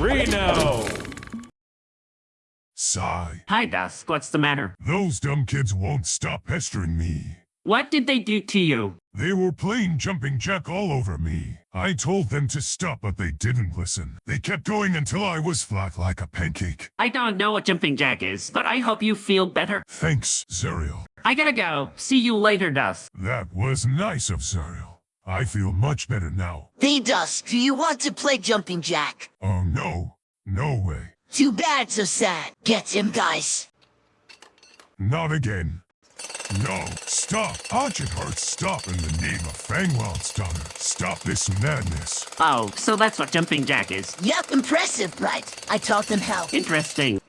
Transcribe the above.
Reno! Sigh. Hi, Dusk. What's the matter? Those dumb kids won't stop pestering me. What did they do to you? They were playing jumping jack all over me. I told them to stop, but they didn't listen. They kept going until I was flat like a pancake. I don't know what jumping jack is, but I hope you feel better. Thanks, Zuriel. I gotta go. See you later, Dusk. That was nice of Zuriel. I feel much better now. Hey, Dusk, do you want to play jumping jack? Oh no. No way. Too bad, so sad. Get him, guys. Not again. No, stop. Archibald, stop in the name of Fangwild's daughter. Stop this madness. Oh, so that's what jumping jack is. Yep, impressive, right? I taught them how. Interesting.